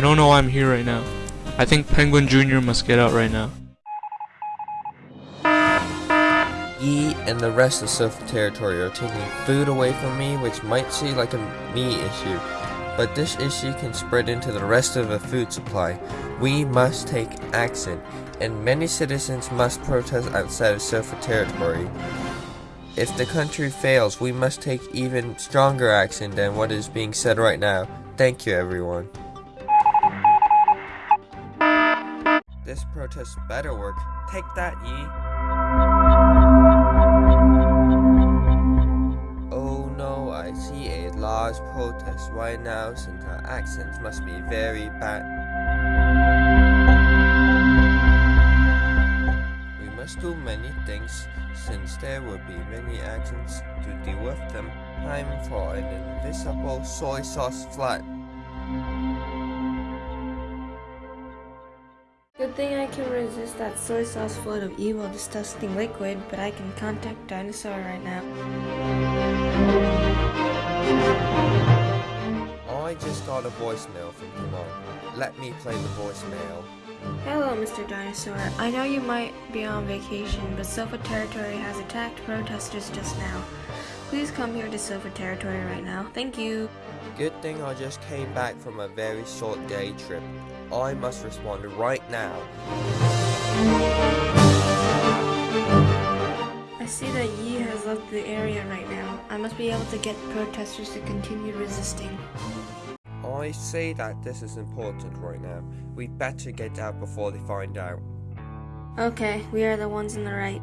don't know why I'm here right now. I think Penguin Jr. must get out right now. Yi and the rest of Sofa Territory are taking food away from me, which might seem like a me issue, but this issue can spread into the rest of the food supply. We must take action, and many citizens must protest outside of Sofa Territory. If the country fails, we must take even stronger action than what is being said right now. Thank you, everyone. This protest better work. Take that, Yi. Oh no, I see a large protest right now since our accents must be very bad. We must do many things since there will be many actions to deal with them. Time for an invisible soy sauce flood. Good thing I can resist that soy sauce flood of evil, disgusting liquid, but I can contact Dinosaur right now. I just got a voicemail from Timon. Let me play the voicemail. Hello, Mr. Dinosaur. I know you might be on vacation, but Sofa Territory has attacked protesters just now. Please come here to Sofa Territory right now. Thank you. Good thing I just came back from a very short day trip. I must respond right now. I see that Yi has left the area right now. I must be able to get protesters to continue resisting. I say that this is important right now. We better get out before they find out. Okay, we are the ones in the right.